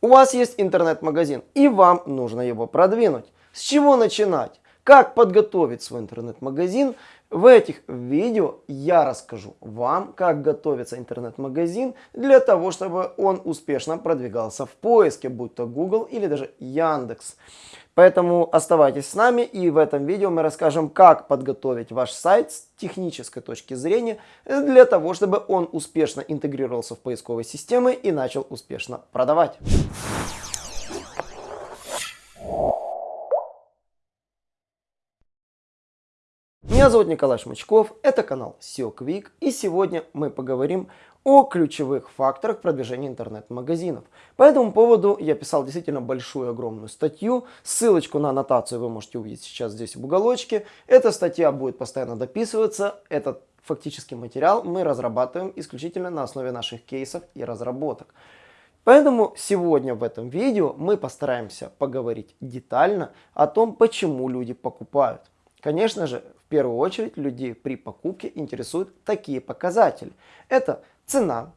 У вас есть интернет-магазин и вам нужно его продвинуть. С чего начинать? Как подготовить свой интернет-магазин? В этих видео я расскажу вам, как готовится интернет-магазин для того, чтобы он успешно продвигался в поиске, будь то Google или даже Яндекс. Поэтому оставайтесь с нами и в этом видео мы расскажем, как подготовить ваш сайт с технической точки зрения для того, чтобы он успешно интегрировался в поисковые системы и начал успешно продавать. Меня зовут Николай Шмачков, это канал SEO Quick и сегодня мы поговорим о ключевых факторах продвижения интернет-магазинов. По этому поводу я писал действительно большую, огромную статью. Ссылочку на аннотацию вы можете увидеть сейчас здесь в уголочке. Эта статья будет постоянно дописываться. Этот фактический материал мы разрабатываем исключительно на основе наших кейсов и разработок. Поэтому сегодня в этом видео мы постараемся поговорить детально о том, почему люди покупают. Конечно же, в первую очередь людей при покупке интересуют такие показатели. Это цена,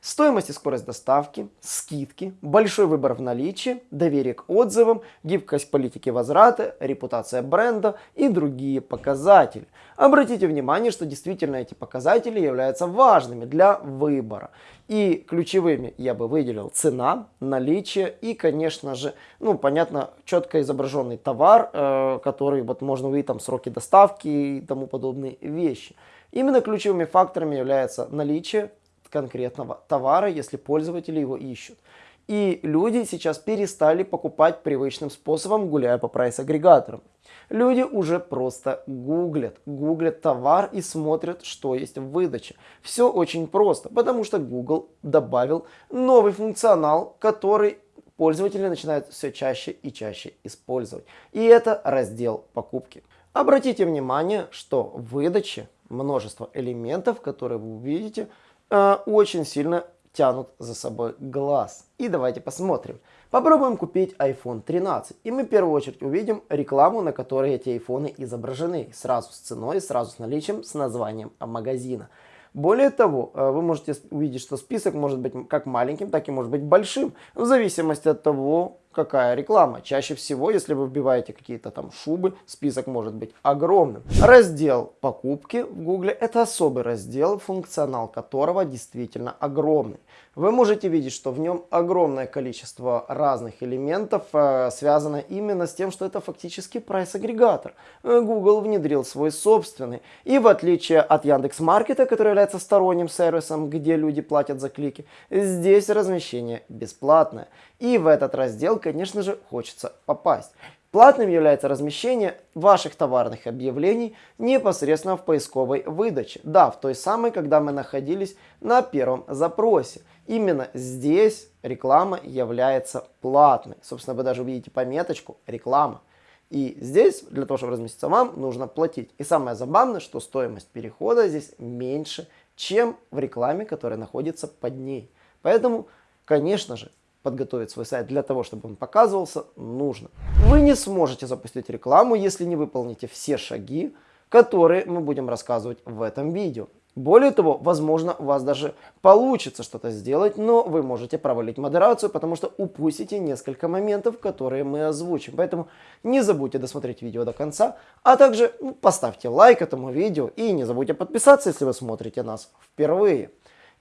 Стоимость и скорость доставки, скидки, большой выбор в наличии, доверие к отзывам, гибкость политики возврата, репутация бренда и другие показатели. Обратите внимание, что действительно эти показатели являются важными для выбора. И ключевыми я бы выделил цена, наличие и, конечно же, ну, понятно, четко изображенный товар, э, который вот можно увидеть там сроки доставки и тому подобные вещи. Именно ключевыми факторами является наличие, конкретного товара, если пользователи его ищут. И люди сейчас перестали покупать привычным способом, гуляя по прайс-агрегаторам. Люди уже просто гуглят, гуглят товар и смотрят, что есть в выдаче. Все очень просто, потому что Google добавил новый функционал, который пользователи начинают все чаще и чаще использовать. И это раздел покупки. Обратите внимание, что в выдаче множество элементов, которые вы увидите, очень сильно тянут за собой глаз. И давайте посмотрим. Попробуем купить iPhone 13. И мы в первую очередь увидим рекламу, на которой эти айфоны изображены. Сразу с ценой, сразу с наличием, с названием магазина. Более того, э, вы можете увидеть, что список может быть как маленьким, так и может быть большим, в зависимости от того, какая реклама. Чаще всего, если вы вбиваете какие-то там шубы, список может быть огромным. Раздел покупки в Гугле это особый раздел, функционал которого действительно огромный. Вы можете видеть, что в нем огромное количество разных элементов э, связано именно с тем, что это фактически прайс-агрегатор. Э, Google внедрил свой собственный. И в отличие от Яндекс.Маркета, который является сторонним сервисом, где люди платят за клики, здесь размещение бесплатное. И в этот раздел, конечно же, хочется попасть. Платным является размещение ваших товарных объявлений непосредственно в поисковой выдаче. Да, в той самой, когда мы находились на первом запросе. Именно здесь реклама является платной. Собственно, вы даже увидите пометочку «Реклама». И здесь, для того, чтобы разместиться вам, нужно платить. И самое забавное, что стоимость перехода здесь меньше, чем в рекламе, которая находится под ней. Поэтому, конечно же, подготовить свой сайт для того, чтобы он показывался, нужно. Вы не сможете запустить рекламу, если не выполните все шаги, которые мы будем рассказывать в этом видео. Более того, возможно, у вас даже получится что-то сделать, но вы можете провалить модерацию, потому что упустите несколько моментов, которые мы озвучим. Поэтому не забудьте досмотреть видео до конца, а также ну, поставьте лайк этому видео и не забудьте подписаться, если вы смотрите нас впервые.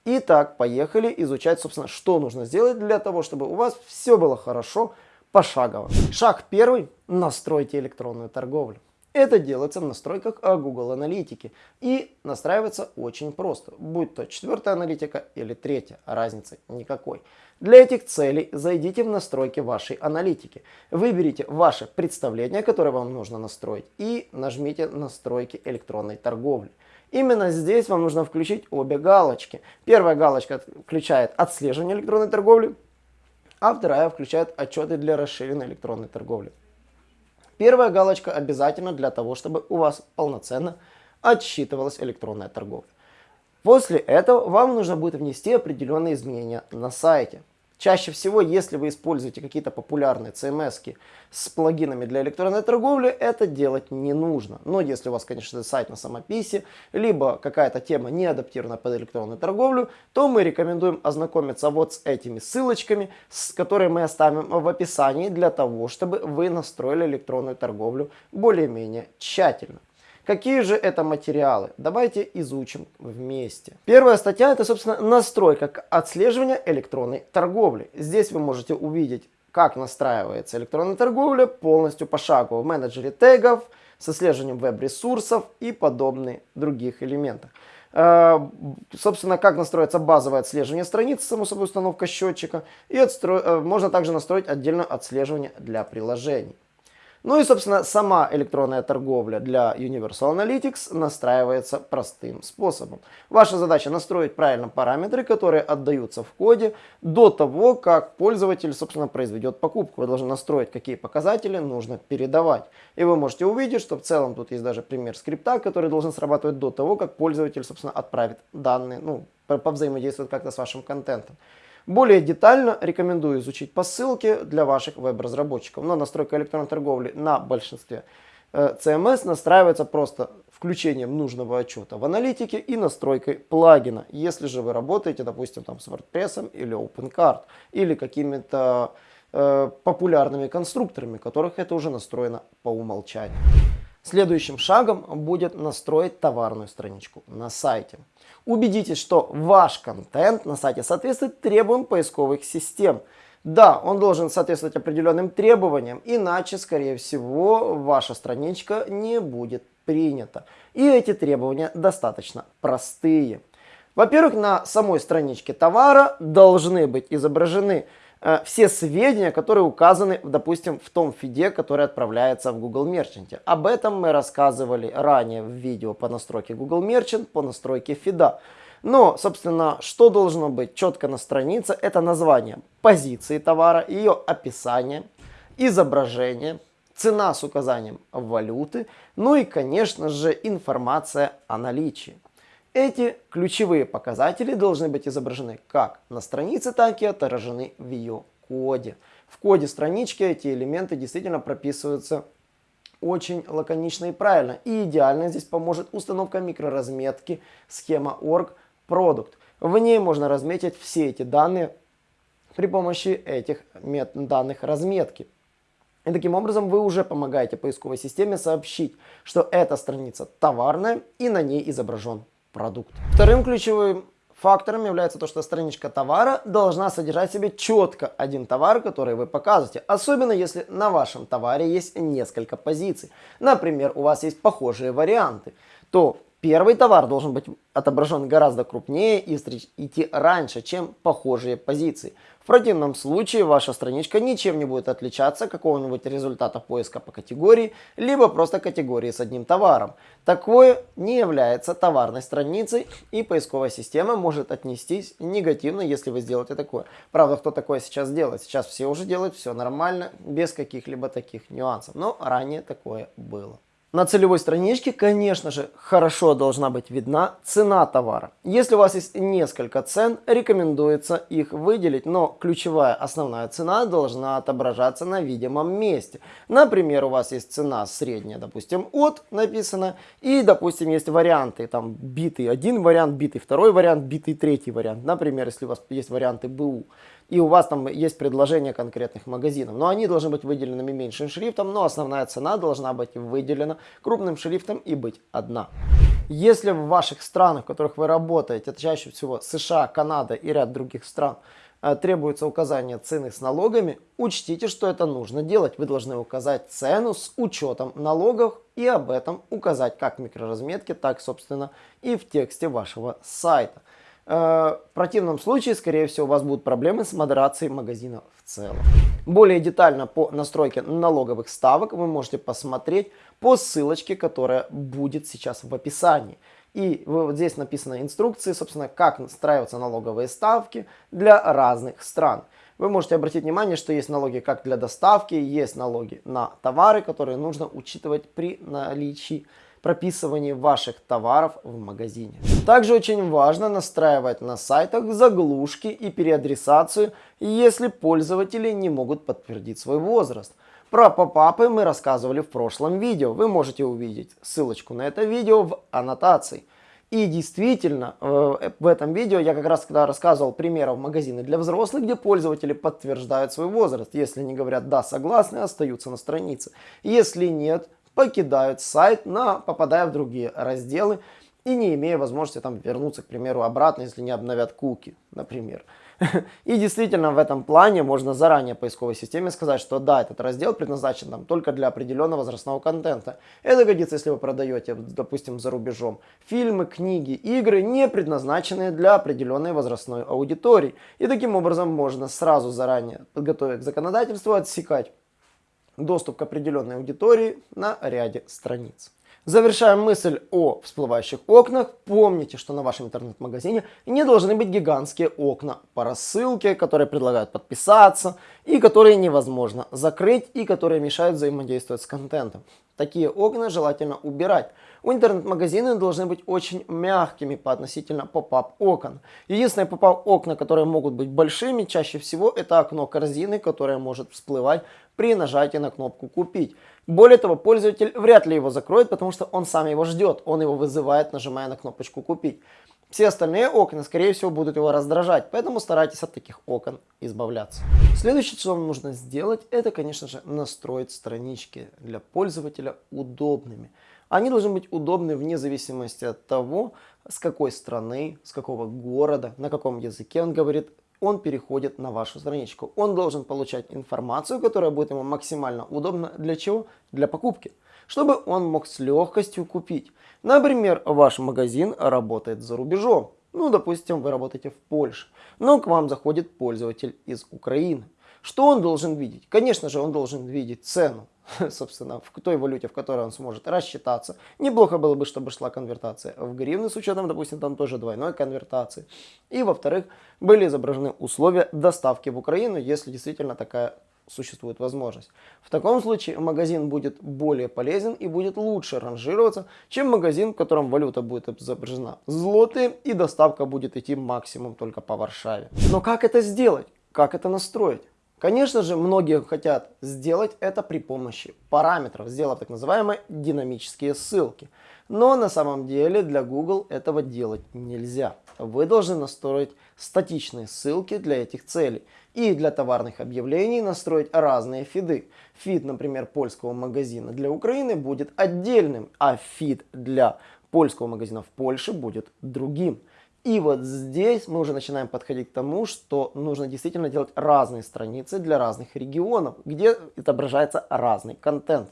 Итак, поехали изучать, собственно, что нужно сделать для того, чтобы у вас все было хорошо пошагово. Шаг первый. Настройте электронную торговлю. Это делается в настройках Google Аналитики и настраивается очень просто, будь то четвертая аналитика или третья, разницы никакой. Для этих целей зайдите в настройки вашей аналитики, выберите ваше представление, которое вам нужно настроить и нажмите настройки электронной торговли. Именно здесь вам нужно включить обе галочки. Первая галочка включает отслеживание электронной торговли, а вторая включает отчеты для расширенной электронной торговли. Первая галочка обязательно для того, чтобы у вас полноценно отсчитывалась электронная торговля. После этого вам нужно будет внести определенные изменения на сайте. Чаще всего, если вы используете какие-то популярные CMS с плагинами для электронной торговли, это делать не нужно. Но если у вас, конечно, сайт на самописи, либо какая-то тема не адаптирована под электронную торговлю, то мы рекомендуем ознакомиться вот с этими ссылочками, с которые мы оставим в описании для того, чтобы вы настроили электронную торговлю более-менее тщательно. Какие же это материалы? Давайте изучим вместе. Первая статья это, собственно, настройка отслеживания электронной торговли. Здесь вы можете увидеть, как настраивается электронная торговля полностью пошагово в менеджере тегов, с отслеживанием веб-ресурсов и подобные других элементов. Э, собственно, как настроится базовое отслеживание страницы, само собой установка счетчика. И отстро... Э, можно также настроить отдельное отслеживание для приложений. Ну и, собственно, сама электронная торговля для Universal Analytics настраивается простым способом. Ваша задача настроить правильно параметры, которые отдаются в коде до того, как пользователь, собственно, произведет покупку. Вы должны настроить, какие показатели нужно передавать. И вы можете увидеть, что в целом тут есть даже пример скрипта, который должен срабатывать до того, как пользователь, собственно, отправит данные, ну, повзаимодействует как-то с вашим контентом. Более детально рекомендую изучить по ссылке для ваших веб-разработчиков. Но настройка электронной торговли на большинстве CMS э, настраивается просто включением нужного отчета в аналитике и настройкой плагина. Если же вы работаете, допустим, там с WordPress или OpenCard или какими-то э, популярными конструкторами, которых это уже настроено по умолчанию. Следующим шагом будет настроить товарную страничку на сайте. Убедитесь, что ваш контент на сайте соответствует требованиям поисковых систем. Да, он должен соответствовать определенным требованиям, иначе, скорее всего, ваша страничка не будет принята. И эти требования достаточно простые. Во-первых, на самой страничке товара должны быть изображены все сведения, которые указаны, допустим, в том фиде, который отправляется в Google Merchant. Об этом мы рассказывали ранее в видео по настройке Google Merchant, по настройке фида. Но, собственно, что должно быть четко на странице, это название позиции товара, ее описание, изображение, цена с указанием валюты, ну и, конечно же, информация о наличии. Эти ключевые показатели должны быть изображены как на странице, так и отражены в ее коде. В коде странички эти элементы действительно прописываются очень лаконично и правильно. И идеально здесь поможет установка микроразметки схема org product. В ней можно разметить все эти данные при помощи этих данных разметки. И таким образом вы уже помогаете поисковой системе сообщить, что эта страница товарная и на ней изображен продукт. Вторым ключевым фактором является то, что страничка товара должна содержать в себе четко один товар, который вы показываете. Особенно если на вашем товаре есть несколько позиций. Например, у вас есть похожие варианты. То Первый товар должен быть отображен гораздо крупнее и идти раньше, чем похожие позиции. В противном случае ваша страничка ничем не будет отличаться какого-нибудь результата поиска по категории, либо просто категории с одним товаром. Такое не является товарной страницей и поисковая система может отнестись негативно, если вы сделаете такое. Правда, кто такое сейчас делает? Сейчас все уже делают все нормально, без каких-либо таких нюансов. Но ранее такое было. На целевой страничке, конечно же, хорошо должна быть видна цена товара. Если у вас есть несколько цен, рекомендуется их выделить, но ключевая основная цена должна отображаться на видимом месте. Например, у вас есть цена средняя, допустим, от написано, и, допустим, есть варианты, там, битый один вариант, битый второй вариант, битый третий вариант. Например, если у вас есть варианты БУ, и у вас там есть предложение конкретных магазинов. Но они должны быть выделенными меньшим шрифтом, но основная цена должна быть выделена крупным шрифтом и быть одна. Если в ваших странах, в которых вы работаете, чаще всего США, Канада и ряд других стран, э, требуется указание цены с налогами, учтите, что это нужно делать. Вы должны указать цену с учетом налогов и об этом указать как в микроразметке, так, собственно, и в тексте вашего сайта. Э, в противном случае, скорее всего, у вас будут проблемы с модерацией магазина в целом. Более детально по настройке налоговых ставок вы можете посмотреть по ссылочке, которая будет сейчас в описании. И вот здесь написаны инструкции, собственно, как настраиваются налоговые ставки для разных стран. Вы можете обратить внимание, что есть налоги как для доставки, есть налоги на товары, которые нужно учитывать при наличии прописывании ваших товаров в магазине. Также очень важно настраивать на сайтах заглушки и переадресацию, если пользователи не могут подтвердить свой возраст. Про попапы мы рассказывали в прошлом видео. Вы можете увидеть ссылочку на это видео в аннотации. И действительно, э, в этом видео я как раз когда рассказывал примеров магазины для взрослых, где пользователи подтверждают свой возраст. Если они говорят «да, согласны», остаются на странице. Если нет, покидают сайт, на, попадая в другие разделы и не имея возможности там вернуться, к примеру, обратно, если не обновят куки, например. И действительно в этом плане можно заранее поисковой системе сказать, что да, этот раздел предназначен там, только для определенного возрастного контента. Это годится, если вы продаете, допустим, за рубежом фильмы, книги, игры, не предназначенные для определенной возрастной аудитории. И таким образом можно сразу заранее, подготовить к законодательству, отсекать доступ к определенной аудитории на ряде страниц. Завершаем мысль о всплывающих окнах. Помните, что на вашем интернет-магазине не должны быть гигантские окна по рассылке, которые предлагают подписаться и которые невозможно закрыть и которые мешают взаимодействовать с контентом. Такие окна желательно убирать. У интернет-магазины должны быть очень мягкими по относительно pop-up окон. Единственные pop-up окна, которые могут быть большими, чаще всего это окно корзины, которое может всплывать при нажатии на кнопку «Купить». Более того, пользователь вряд ли его закроет, потому что он сам его ждет, он его вызывает, нажимая на кнопочку «Купить». Все остальные окна, скорее всего, будут его раздражать, поэтому старайтесь от таких окон избавляться. Следующее, что вам нужно сделать, это, конечно же, настроить странички для пользователя удобными. Они должны быть удобны вне зависимости от того, с какой страны, с какого города, на каком языке он говорит, он переходит на вашу страничку. Он должен получать информацию, которая будет ему максимально удобна. Для чего? Для покупки. Чтобы он мог с легкостью купить. Например, ваш магазин работает за рубежом. Ну, допустим, вы работаете в Польше, но к вам заходит пользователь из Украины. Что он должен видеть? Конечно же, он должен видеть цену. собственно, в той валюте, в которой он сможет рассчитаться. Неплохо было бы, чтобы шла конвертация в гривны с учетом, допустим, там тоже двойной конвертации. И, во-вторых, были изображены условия доставки в Украину, если действительно такая существует возможность. В таком случае магазин будет более полезен и будет лучше ранжироваться, чем магазин, в котором валюта будет изображена злотые и доставка будет идти максимум только по Варшаве. Но как это сделать? Как это настроить? Конечно же, многие хотят сделать это при помощи параметров, сделав так называемые динамические ссылки. Но на самом деле для Google этого делать нельзя. Вы должны настроить статичные ссылки для этих целей. И для товарных объявлений настроить разные фиды. Фид, например, польского магазина для Украины будет отдельным, а фид для польского магазина в Польше будет другим. И вот здесь мы уже начинаем подходить к тому, что нужно действительно делать разные страницы для разных регионов, где отображается разный контент.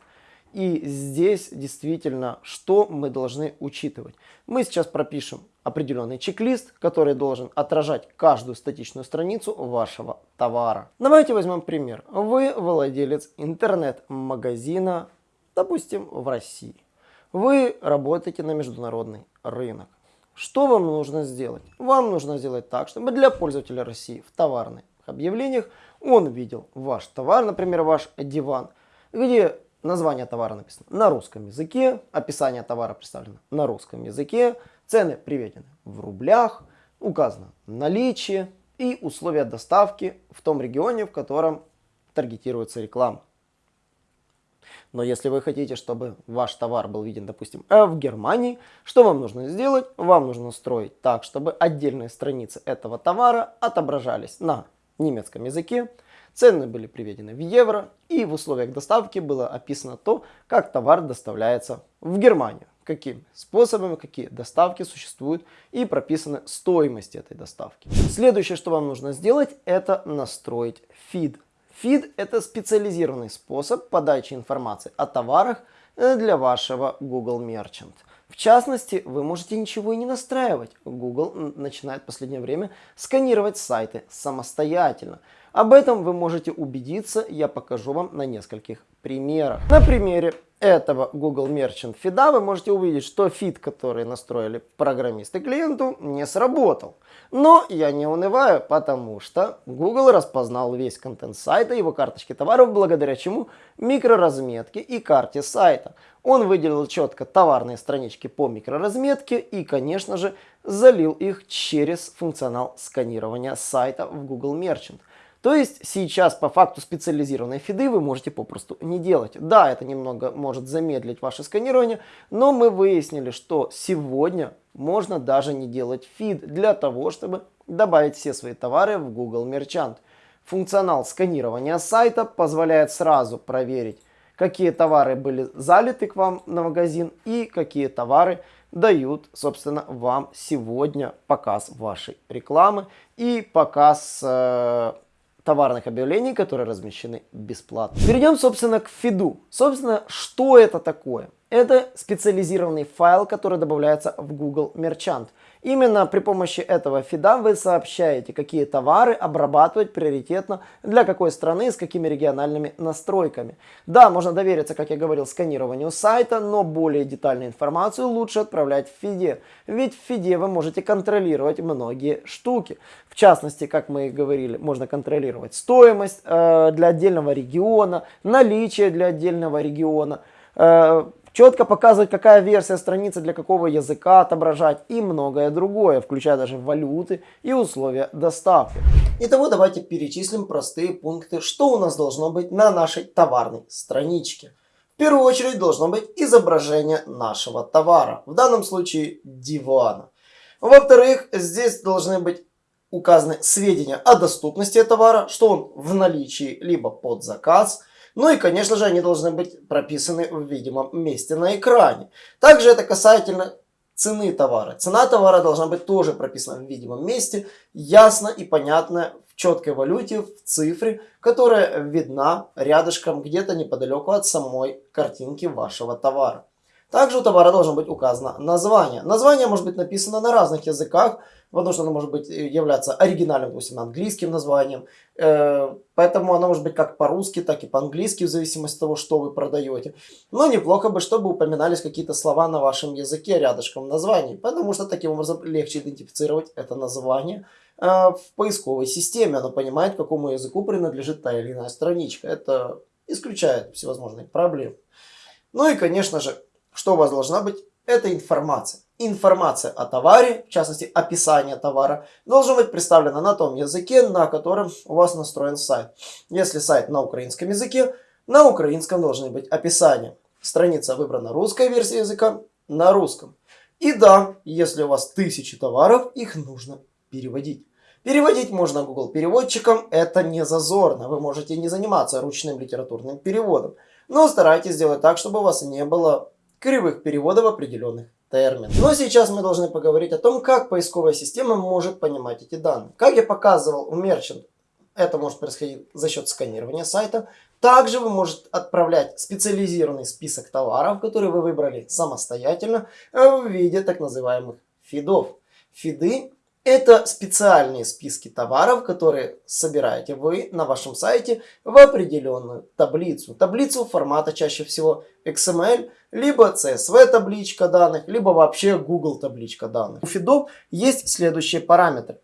И здесь действительно, что мы должны учитывать? Мы сейчас пропишем определенный чек-лист, который должен отражать каждую статичную страницу вашего товара. Давайте возьмем пример. Вы владелец интернет-магазина, допустим, в России. Вы работаете на международный рынок. Что вам нужно сделать? Вам нужно сделать так, чтобы для пользователя России в товарных объявлениях он видел ваш товар, например, ваш диван, где название товара написано на русском языке, описание товара представлено на русском языке, цены приведены в рублях, указано наличие и условия доставки в том регионе, в котором таргетируется реклама. Но если вы хотите, чтобы ваш товар был виден, допустим, э, в Германии, что вам нужно сделать? Вам нужно настроить так, чтобы отдельные страницы этого товара отображались на немецком языке, цены были приведены в евро, и в условиях доставки было описано то, как товар доставляется в Германию какими способами, какие доставки существуют и прописаны стоимости этой доставки. Следующее, что вам нужно сделать, это настроить фид. Фид – это специализированный способ подачи информации о товарах э, для вашего Google Merchant. В частности, вы можете ничего и не настраивать. Google начинает в последнее время сканировать сайты самостоятельно. Об этом вы можете убедиться, я покажу вам на нескольких примерах. На примере этого Google Merchant фида вы можете увидеть, что фид, который настроили программисты клиенту, не сработал. Но я не унываю, потому что Google распознал весь контент сайта, его карточки товаров, благодаря чему микроразметке и карте сайта. Он выделил четко товарные странички по микроразметке и, конечно же, залил их через функционал сканирования сайта в Google Merchant. То есть сейчас по факту специализированные фиды вы можете попросту не делать. Да, это немного может замедлить ваше сканирование, но мы выяснили, что сегодня можно даже не делать фид для того, чтобы добавить все свои товары в Google Merchant. Функционал сканирования сайта позволяет сразу проверить, какие товары были залиты к вам на магазин и какие товары дают, собственно, вам сегодня показ вашей рекламы и показ э, товарных объявлений, которые размещены бесплатно. Перейдем, собственно, к фиду. Собственно, что это такое? Это специализированный файл, который добавляется в Google Merchant. Именно при помощи этого фида вы сообщаете, какие товары обрабатывать приоритетно для какой страны с какими региональными настройками. Да, можно довериться, как я говорил, сканированию сайта, но более детальную информацию лучше отправлять в фиде. Ведь в фиде вы можете контролировать многие штуки. В частности, как мы и говорили, можно контролировать стоимость э, для отдельного региона, наличие для отдельного региона, э, четко показывать, какая версия страницы для какого языка отображать и многое другое, включая даже валюты и условия доставки. Итого давайте перечислим простые пункты, что у нас должно быть на нашей товарной страничке. В первую очередь должно быть изображение нашего товара, в данном случае дивана. Во-вторых, здесь должны быть указаны сведения о доступности товара, что он в наличии либо под заказ – ну и, конечно же, они должны быть прописаны в видимом месте на экране. Также это касательно цены товара. Цена товара должна быть тоже прописана в видимом месте, ясно и понятно в четкой валюте, в цифре, которая видна рядышком где-то неподалеку от самой картинки вашего товара. Также у товара должно быть указано название. Название может быть написано на разных языках, потому что оно может быть э, являться оригинальным, допустим, английским названием. Э, поэтому оно может быть как по-русски, так и по-английски, в зависимости от того, что вы продаете. Но неплохо бы, чтобы упоминались какие-то слова на вашем языке рядышком названий, потому что таким образом легче идентифицировать это название э, в поисковой системе. Оно понимает, какому языку принадлежит та или иная страничка. Это исключает всевозможные проблемы. Ну и, конечно же, что у вас должна быть? Это информация. Информация о товаре, в частности описание товара, должна быть представлена на том языке, на котором у вас настроен сайт. Если сайт на украинском языке, на украинском должны быть описания. Страница выбрана русская версия языка на русском. И да, если у вас тысячи товаров, их нужно переводить. Переводить можно Google переводчиком, это не зазорно. Вы можете не заниматься ручным литературным переводом. Но старайтесь сделать так, чтобы у вас не было кривых переводов определенных терминов. Но сейчас мы должны поговорить о том, как поисковая система может понимать эти данные. Как я показывал у Merchant, это может происходить за счет сканирования сайта. Также вы можете отправлять специализированный список товаров, которые вы выбрали самостоятельно, в виде так называемых фидов. Фиды это специальные списки товаров, которые собираете вы на вашем сайте в определенную таблицу. Таблицу формата чаще всего XML, либо CSV табличка данных, либо вообще Google табличка данных. У фидов есть следующие параметры.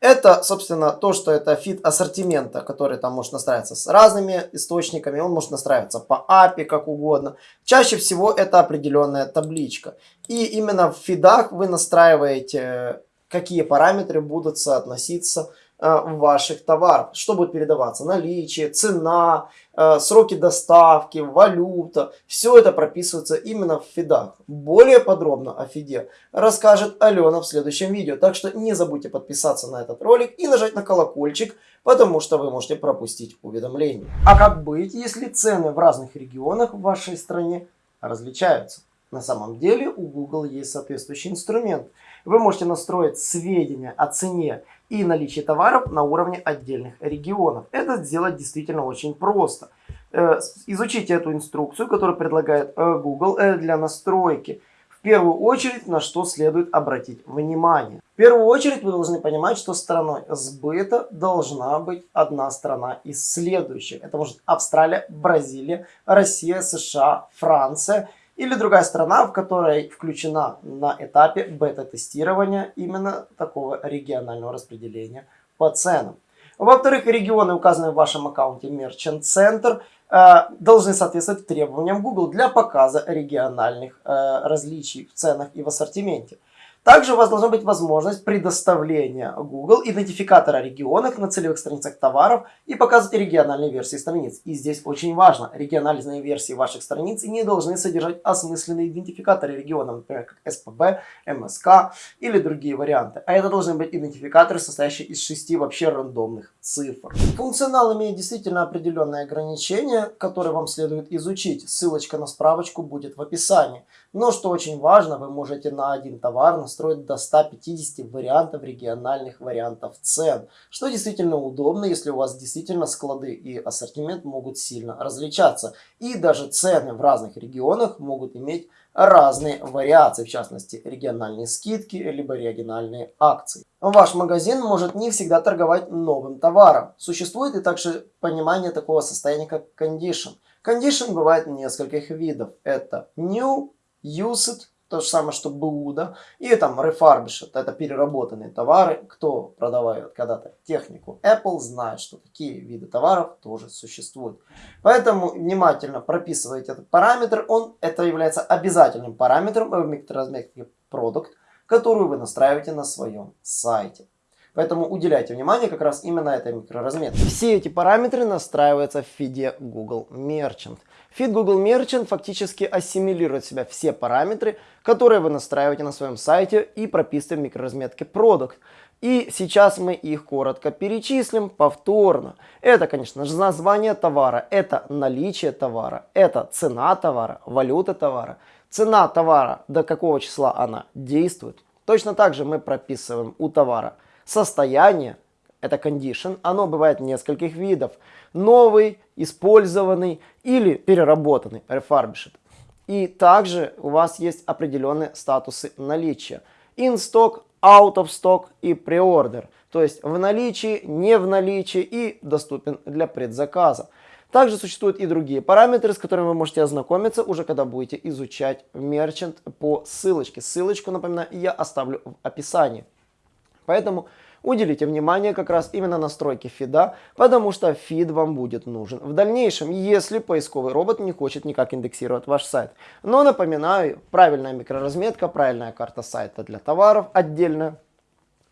Это, собственно, то, что это фид ассортимента, который там может настраиваться с разными источниками, он может настраиваться по API, как угодно. Чаще всего это определенная табличка. И именно в фидах вы настраиваете какие параметры будут соотноситься э, ваших товарах, что будет передаваться, наличие, цена, э, сроки доставки, валюта, все это прописывается именно в фидах. Более подробно о фиде расскажет Алена в следующем видео, так что не забудьте подписаться на этот ролик и нажать на колокольчик, потому что вы можете пропустить уведомления. А как быть, если цены в разных регионах в вашей стране различаются? На самом деле у Google есть соответствующий инструмент – вы можете настроить сведения о цене и наличии товаров на уровне отдельных регионов. Это сделать действительно очень просто. Э, изучите эту инструкцию, которую предлагает э, Google э, для настройки. В первую очередь, на что следует обратить внимание. В первую очередь вы должны понимать, что страной сбыта должна быть одна страна из следующих. Это может Австралия, Бразилия, Россия, США, Франция или другая страна, в которой включена на этапе бета-тестирования именно такого регионального распределения по ценам. Во-вторых, регионы, указанные в вашем аккаунте Merchant Center, Э, должны соответствовать требованиям Google для показа региональных э, различий в ценах и в ассортименте. Также у вас должна быть возможность предоставления Google идентификатора регионов на целевых страницах товаров и показывать региональные версии страниц. И здесь очень важно, региональные версии ваших страниц не должны содержать осмысленные идентификаторы регионов, например, как СПБ, МСК или другие варианты. А это должны быть идентификаторы, состоящие из шести вообще рандомных цифр. Функционал имеет действительно определенные ограничения, которые вам следует изучить. Ссылочка на справочку будет в описании. Но что очень важно, вы можете на один товар настроить до 150 вариантов региональных вариантов цен, что действительно удобно, если у вас действительно склады и ассортимент могут сильно различаться. И даже цены в разных регионах могут иметь разные вариации, в частности региональные скидки, либо региональные акции. Ваш магазин может не всегда торговать новым товаром. Существует и также понимание такого состояния, как condition. Condition бывает нескольких видов. Это new, Used, то же самое, что БУ, да, и там Refurbished, это переработанные товары, кто продавает когда-то технику Apple, знает, что такие виды товаров тоже существуют. Поэтому внимательно прописывайте этот параметр, он, это является обязательным параметром в микроразметке продукт, которую вы настраиваете на своем сайте. Поэтому уделяйте внимание как раз именно этой микроразметке. Все эти параметры настраиваются в фиде Google Merchant. Фид Google Merchant фактически ассимилирует в себя все параметры, которые вы настраиваете на своем сайте и прописываете в микроразметке Product. И сейчас мы их коротко перечислим повторно. Это, конечно же, название товара, это наличие товара, это цена товара, валюта товара, цена товара, до какого числа она действует. Точно так же мы прописываем у товара состояние, это condition, оно бывает нескольких видов. Новый, использованный или переработанный, refurbished. И также у вас есть определенные статусы наличия. In stock, out of stock и pre-order. То есть в наличии, не в наличии и доступен для предзаказа. Также существуют и другие параметры, с которыми вы можете ознакомиться уже когда будете изучать Merchant по ссылочке. Ссылочку, напоминаю, я оставлю в описании. Поэтому Уделите внимание как раз именно настройке фида, потому что фид вам будет нужен в дальнейшем, если поисковый робот не хочет никак индексировать ваш сайт. Но напоминаю, правильная микроразметка, правильная карта сайта для товаров отдельная.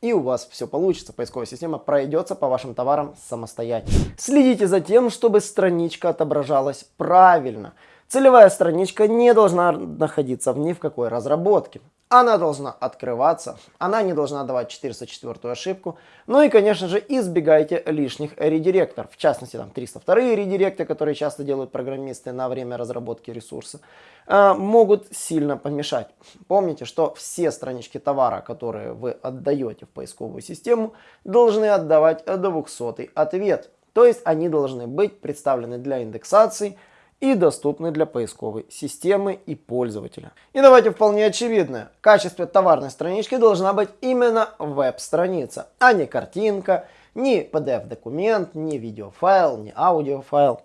И у вас все получится, поисковая система пройдется по вашим товарам самостоятельно. Следите за тем, чтобы страничка отображалась правильно. Целевая страничка не должна находиться ни в какой разработке. Она должна открываться, она не должна давать 404 ошибку. Ну и, конечно же, избегайте лишних редиректоров. В частности, там 302 редиректы, которые часто делают программисты на время разработки ресурса, э, могут сильно помешать. Помните, что все странички товара, которые вы отдаете в поисковую систему, должны отдавать 200 ответ. То есть они должны быть представлены для индексации и доступны для поисковой системы и пользователя. И давайте вполне очевидное. В качестве товарной странички должна быть именно веб-страница, а не картинка, не PDF-документ, не видеофайл, не аудиофайл.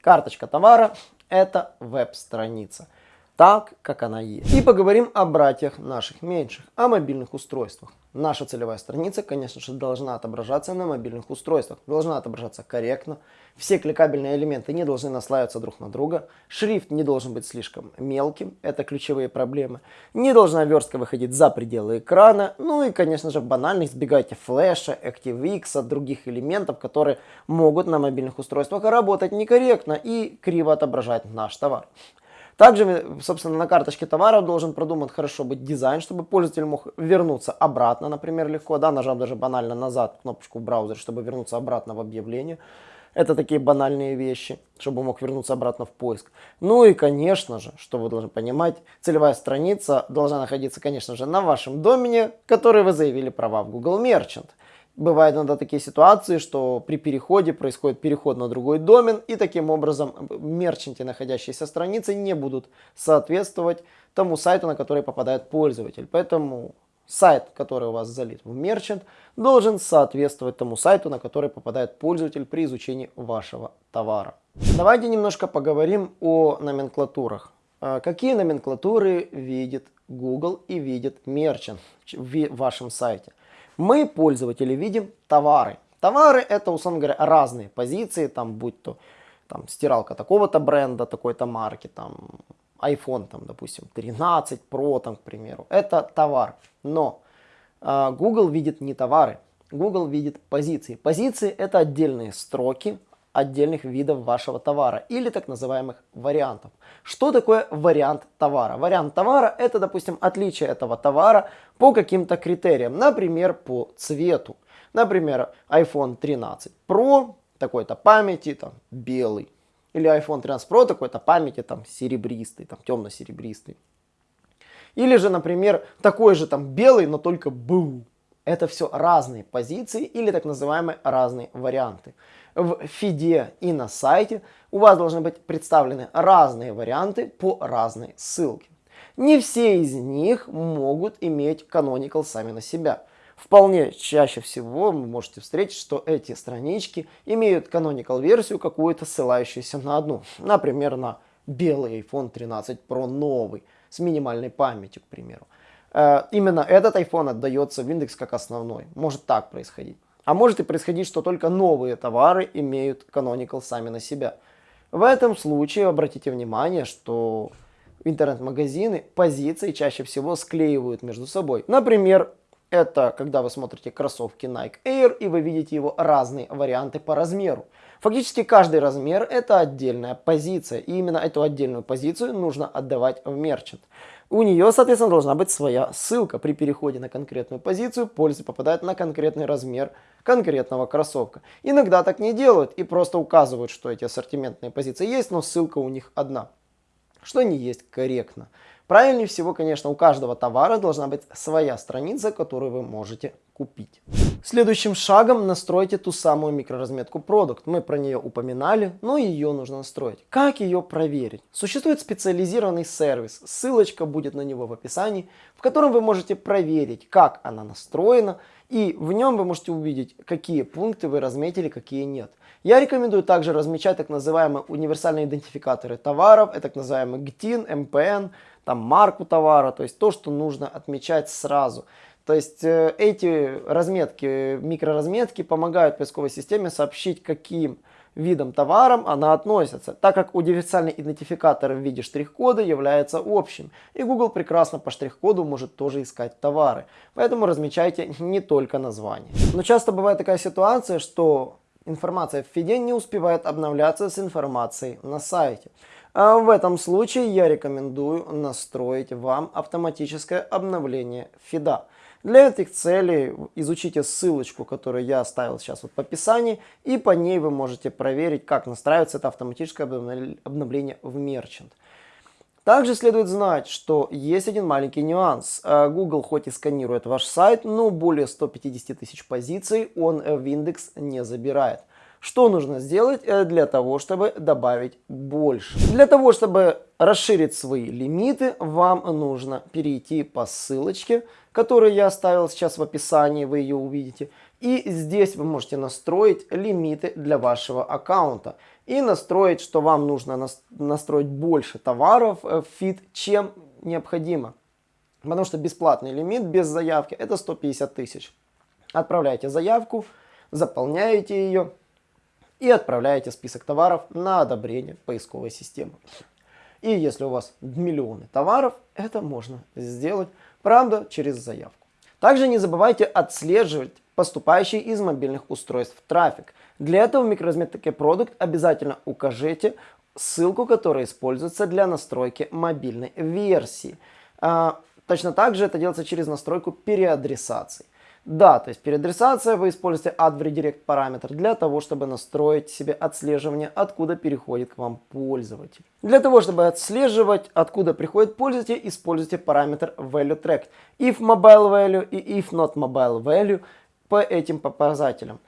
Карточка товара – это веб-страница так, как она есть. И поговорим о братьях наших меньших, о мобильных устройствах. Наша целевая страница, конечно же, должна отображаться на мобильных устройствах, должна отображаться корректно. Все кликабельные элементы не должны наслаиваться друг на друга. Шрифт не должен быть слишком мелким, это ключевые проблемы. Не должна верстка выходить за пределы экрана. Ну и, конечно же, банально избегайте флеша, ActiveX, других элементов, которые могут на мобильных устройствах работать некорректно и криво отображать наш товар. Также, собственно, на карточке товара должен продуман хорошо быть дизайн, чтобы пользователь мог вернуться обратно, например, легко, да, нажав даже банально назад кнопочку в браузере, чтобы вернуться обратно в объявление. Это такие банальные вещи, чтобы мог вернуться обратно в поиск. Ну и, конечно же, что вы должны понимать, целевая страница должна находиться, конечно же, на вашем домене, который вы заявили права в Google Merchant. Бывают иногда такие ситуации, что при переходе происходит переход на другой домен, и таким образом мерчанты, находящиеся страницы, не будут соответствовать тому сайту, на который попадает пользователь. Поэтому сайт, который у вас залит в мерчант, должен соответствовать тому сайту, на который попадает пользователь при изучении вашего товара. Давайте немножко поговорим о номенклатурах. А, какие номенклатуры видит Google и видит мерчант в вашем сайте? Мы, пользователи, видим товары. Товары это, условно говоря, разные позиции, там, будь то там, стиралка такого-то бренда, такой-то марки, там, iPhone, там, допустим, 13 Pro, там, к примеру. Это товар. Но э, Google видит не товары, Google видит позиции. Позиции это отдельные строки отдельных видов вашего товара или так называемых вариантов. Что такое вариант товара? Вариант товара это, допустим, отличие этого товара по каким-то критериям, например, по цвету. Например, iPhone 13 Pro такой-то памяти, там, белый. Или iPhone 13 Pro такой-то памяти, там, серебристый, там, темно-серебристый. Или же, например, такой же там белый, но только был. Это все разные позиции или так называемые разные варианты. В фиде и на сайте у вас должны быть представлены разные варианты по разной ссылке. Не все из них могут иметь canonical сами на себя. Вполне чаще всего вы можете встретить, что эти странички имеют canonical версию какую-то ссылающуюся на одну. Например, на белый iPhone 13 Pro новый с минимальной памятью, к примеру. Э, именно этот iPhone отдается в индекс как основной. Может так происходить. А может и происходить, что только новые товары имеют Canonical сами на себя. В этом случае обратите внимание, что интернет-магазины позиции чаще всего склеивают между собой. Например, это когда вы смотрите кроссовки Nike Air и вы видите его разные варианты по размеру. Фактически каждый размер это отдельная позиция. И именно эту отдельную позицию нужно отдавать в мерчант. У нее, соответственно, должна быть своя ссылка. При переходе на конкретную позицию пользователь попадает на конкретный размер конкретного кроссовка. Иногда так не делают и просто указывают, что эти ассортиментные позиции есть, но ссылка у них одна. Что не есть корректно. Правильнее всего, конечно, у каждого товара должна быть своя страница, которую вы можете купить. Следующим шагом настройте ту самую микроразметку продукт. Мы про нее упоминали, но ее нужно настроить. Как ее проверить? Существует специализированный сервис, ссылочка будет на него в описании, в котором вы можете проверить, как она настроена, и в нем вы можете увидеть, какие пункты вы разметили, какие нет. Я рекомендую также размечать так называемые универсальные идентификаторы товаров, это так называемый GTIN, MPN, там марку товара, то есть то, что нужно отмечать сразу. То есть э, эти разметки, микроразметки помогают поисковой системе сообщить, каким видом товаром она относится, так как универсальный идентификатор в виде штрих-кода является общим, и Google прекрасно по штрих-коду может тоже искать товары, поэтому размечайте не только название. Но часто бывает такая ситуация, что информация в фиде не успевает обновляться с информацией на сайте. А в этом случае я рекомендую настроить вам автоматическое обновление фида. Для этих целей изучите ссылочку, которую я оставил сейчас вот в описании, и по ней вы можете проверить, как настраивается это автоматическое обновление в Merchant. Также следует знать, что есть один маленький нюанс. А, Google хоть и сканирует ваш сайт, но более 150 тысяч позиций он в индекс не забирает. Что нужно сделать э, для того, чтобы добавить больше? Для того, чтобы расширить свои лимиты, вам нужно перейти по ссылочке, которую я оставил сейчас в описании, вы ее увидите. И здесь вы можете настроить лимиты для вашего аккаунта. И настроить, что вам нужно настроить больше товаров в фит, чем необходимо. Потому что бесплатный лимит без заявки это 150 тысяч. Отправляете заявку, заполняете ее и отправляете список товаров на одобрение поисковой системы. И если у вас миллионы товаров, это можно сделать, правда, через заявку. Также не забывайте отслеживать поступающий из мобильных устройств трафик. Для этого в микроразметке продукт обязательно укажите ссылку, которая используется для настройки мобильной версии. А, точно так же это делается через настройку переадресации. Да, то есть переадресация вы используете add redirect параметр для того, чтобы настроить себе отслеживание, откуда переходит к вам пользователь. Для того, чтобы отслеживать, откуда приходит пользователь, используйте параметр value track. If mobile value и if not mobile value по этим показателям.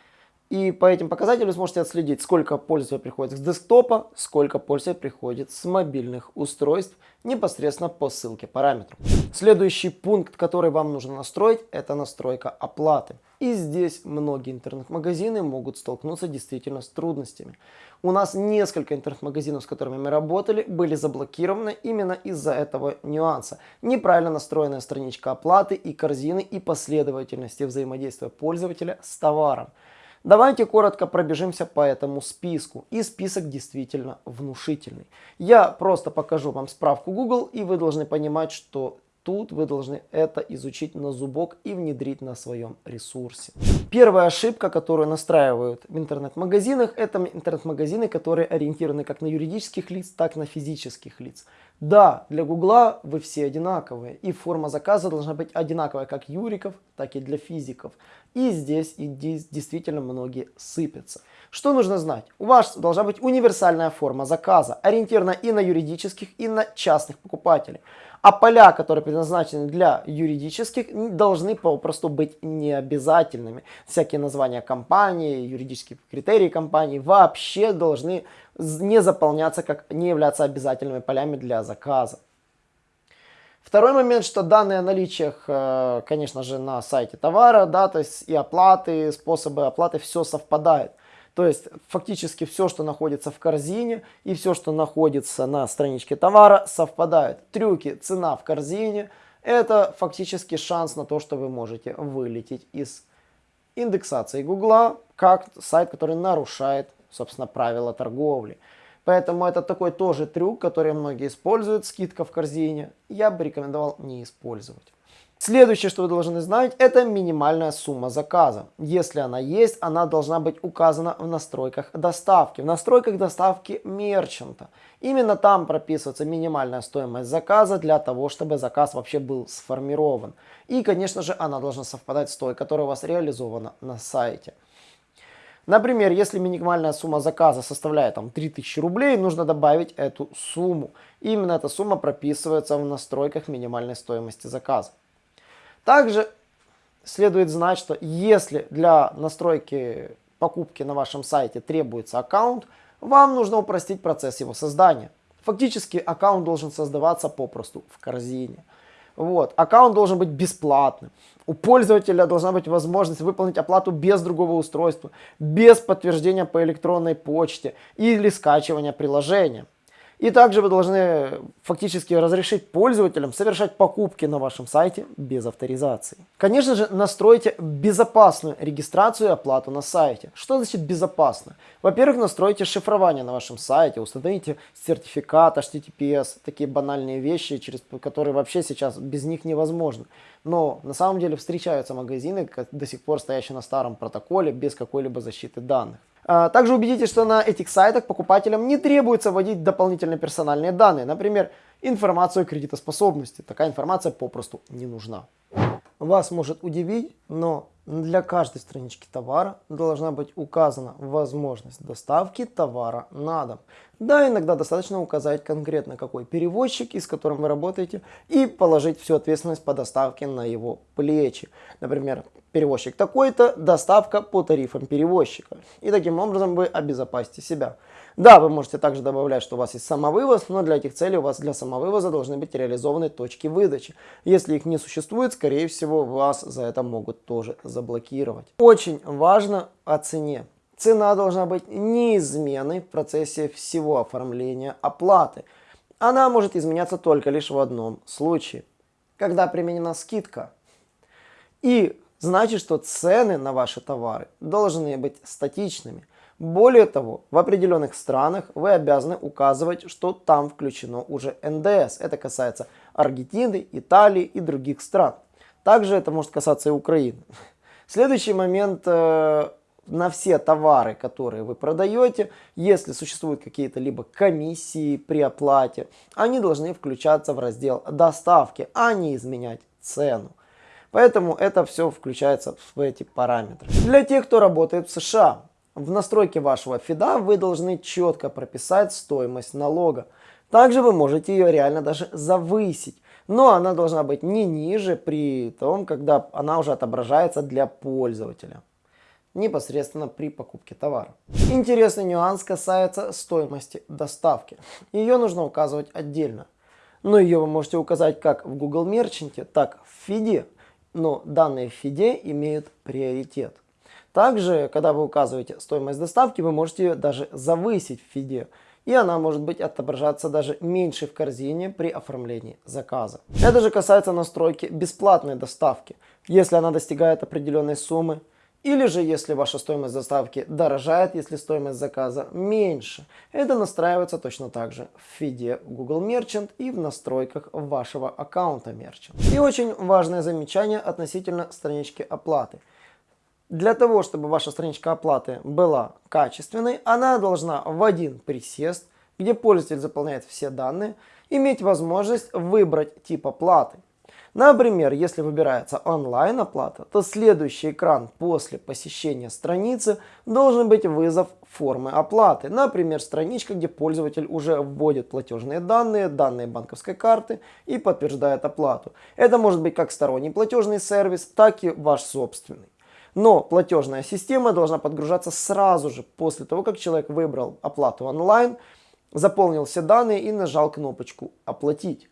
И по этим показателям сможете отследить, сколько пользователей приходит с десктопа, сколько пользователей приходит с мобильных устройств непосредственно по ссылке параметров. Следующий пункт, который вам нужно настроить, это настройка оплаты. И здесь многие интернет-магазины могут столкнуться действительно с трудностями. У нас несколько интернет-магазинов, с которыми мы работали, были заблокированы именно из-за этого нюанса. Неправильно настроенная страничка оплаты и корзины и последовательности взаимодействия пользователя с товаром. Давайте коротко пробежимся по этому списку. И список действительно внушительный. Я просто покажу вам справку Google, и вы должны понимать, что тут вы должны это изучить на зубок и внедрить на своем ресурсе. Первая ошибка, которую настраивают в интернет-магазинах, это интернет-магазины, которые ориентированы как на юридических лиц, так и на физических лиц. Да, для Гугла вы все одинаковые, и форма заказа должна быть одинаковая как юриков, так и для физиков. И здесь, и действительно многие сыпятся. Что нужно знать? У вас должна быть универсальная форма заказа, ориентирована и на юридических, и на частных покупателей. А поля, которые предназначены для юридических, должны попросту быть необязательными. Всякие названия компании, юридические критерии компании вообще должны не заполняться, как не являться обязательными полями для заказа. Второй момент, что данные о наличиях, э, конечно же, на сайте товара, да, то есть и оплаты, способы оплаты, все совпадает. То есть фактически все, что находится в корзине и все, что находится на страничке товара, совпадают. Трюки, цена в корзине, это фактически шанс на то, что вы можете вылететь из индексации Гугла, как сайт, который нарушает собственно, правила торговли. Поэтому это такой тоже трюк, который многие используют, скидка в корзине. Я бы рекомендовал не использовать. Следующее, что вы должны знать, это минимальная сумма заказа. Если она есть, она должна быть указана в настройках доставки. В настройках доставки мерчанта. Именно там прописывается минимальная стоимость заказа для того, чтобы заказ вообще был сформирован. И, конечно же, она должна совпадать с той, которая у вас реализована на сайте. Например, если минимальная сумма заказа составляет там 3000 рублей, нужно добавить эту сумму. И именно эта сумма прописывается в настройках минимальной стоимости заказа. Также следует знать, что если для настройки покупки на вашем сайте требуется аккаунт, вам нужно упростить процесс его создания. Фактически аккаунт должен создаваться попросту в корзине. Вот. Аккаунт должен быть бесплатным. У пользователя должна быть возможность выполнить оплату без другого устройства, без подтверждения по электронной почте или скачивания приложения. И также вы должны фактически разрешить пользователям совершать покупки на вашем сайте без авторизации. Конечно же, настройте безопасную регистрацию и оплату на сайте. Что значит безопасно? Во-первых, настройте шифрование на вашем сайте, установите сертификат HTTPS, такие банальные вещи, через которые вообще сейчас без них невозможно. Но на самом деле встречаются магазины, до сих пор стоящие на старом протоколе, без какой-либо защиты данных. А, также убедитесь, что на этих сайтах покупателям не требуется вводить дополнительные персональные данные, например, информацию о кредитоспособности. Такая информация попросту не нужна. Вас может удивить, но для каждой странички товара должна быть указана возможность доставки товара на дом. Да, иногда достаточно указать конкретно какой перевозчик, с которым вы работаете, и положить всю ответственность по доставке на его плечи. Например, перевозчик такой-то, доставка по тарифам перевозчика. И таким образом вы обезопасите себя. Да, вы можете также добавлять, что у вас есть самовывоз, но для этих целей у вас для самовывоза должны быть реализованы точки выдачи. Если их не существует, скорее всего, вас за это могут тоже заблокировать. Очень важно о цене. Цена должна быть неизменной в процессе всего оформления оплаты. Она может изменяться только лишь в одном случае, когда применена скидка. И значит, что цены на ваши товары должны быть статичными. Более того, в определенных странах вы обязаны указывать, что там включено уже НДС. Это касается Аргентины, Италии и других стран. Также это может касаться и Украины. Следующий момент э, на все товары, которые вы продаете, если существуют какие-то либо комиссии при оплате, они должны включаться в раздел доставки, а не изменять цену. Поэтому это все включается в эти параметры. Для тех, кто работает в США, в настройке вашего фида вы должны четко прописать стоимость налога. Также вы можете ее реально даже завысить. но она должна быть не ниже при том, когда она уже отображается для пользователя непосредственно при покупке товара. Интересный нюанс касается стоимости доставки. Ее нужно указывать отдельно. Но ее вы можете указать как в Google Merchant, так в фиде. Но данные в фиде имеют приоритет. Также, когда вы указываете стоимость доставки, вы можете ее даже завысить в фиде. И она может быть отображаться даже меньше в корзине при оформлении заказа. Это же касается настройки бесплатной доставки. Если она достигает определенной суммы, или же, если ваша стоимость доставки дорожает, если стоимость заказа меньше. Это настраивается точно так же в фиде Google Merchant и в настройках вашего аккаунта Merchant. И очень важное замечание относительно странички оплаты. Для того, чтобы ваша страничка оплаты была качественной, она должна в один присест, где пользователь заполняет все данные, иметь возможность выбрать тип оплаты. Например, если выбирается онлайн оплата, то следующий экран после посещения страницы должен быть вызов формы оплаты. Например, страничка, где пользователь уже вводит платежные данные, данные банковской карты и подтверждает оплату. Это может быть как сторонний платежный сервис, так и ваш собственный. Но платежная система должна подгружаться сразу же после того, как человек выбрал оплату онлайн, заполнил все данные и нажал кнопочку «Оплатить».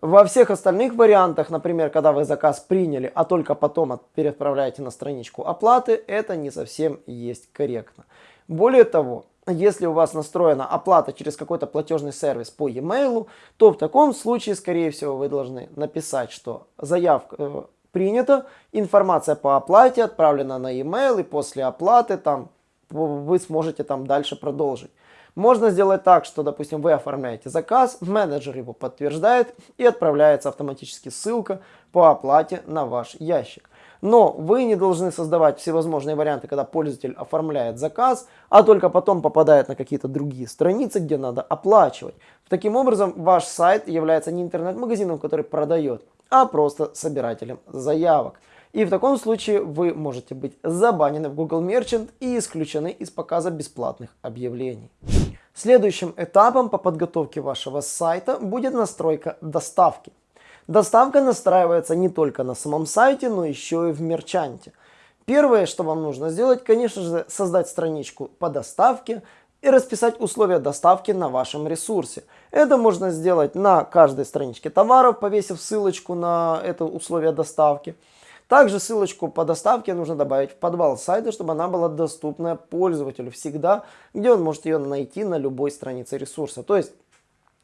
Во всех остальных вариантах, например, когда вы заказ приняли, а только потом переотправляете на страничку оплаты, это не совсем есть корректно. Более того, если у вас настроена оплата через какой-то платежный сервис по e-mail, то в таком случае, скорее всего, вы должны написать, что заявка э, принята, информация по оплате отправлена на e-mail, и после оплаты там вы сможете там дальше продолжить. Можно сделать так, что, допустим, вы оформляете заказ, менеджер его подтверждает и отправляется автоматически ссылка по оплате на ваш ящик. Но вы не должны создавать всевозможные варианты, когда пользователь оформляет заказ, а только потом попадает на какие-то другие страницы, где надо оплачивать. Таким образом, ваш сайт является не интернет-магазином, который продает, а просто собирателем заявок. И в таком случае вы можете быть забанены в Google Merchant и исключены из показа бесплатных объявлений. Следующим этапом по подготовке вашего сайта будет настройка доставки. Доставка настраивается не только на самом сайте, но еще и в мерчанте. Первое, что вам нужно сделать, конечно же, создать страничку по доставке и расписать условия доставки на вашем ресурсе. Это можно сделать на каждой страничке товаров, повесив ссылочку на это условие доставки. Также ссылочку по доставке нужно добавить в подвал сайта, чтобы она была доступна пользователю всегда, где он может ее найти на любой странице ресурса. То есть